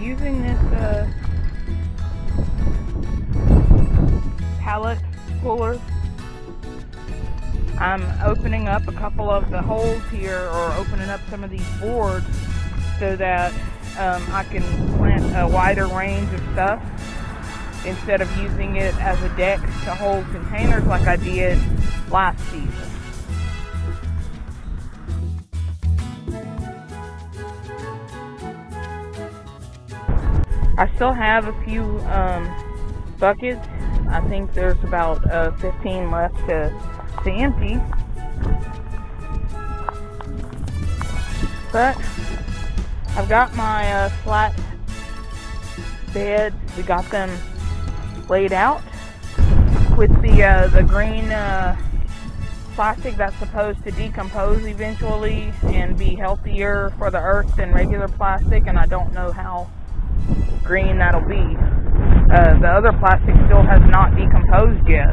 using this uh, pallet puller, I'm opening up a couple of the holes here or opening up some of these boards so that um, I can plant a wider range of stuff instead of using it as a deck to hold containers like I did last season. I still have a few um, buckets. I think there's about uh, 15 left to, to empty. But I've got my uh, flat beds. We got them laid out with the uh, the green uh, plastic that's supposed to decompose eventually and be healthier for the earth than regular plastic. And I don't know how green that'll be. Uh, the other plastic still has not decomposed yet.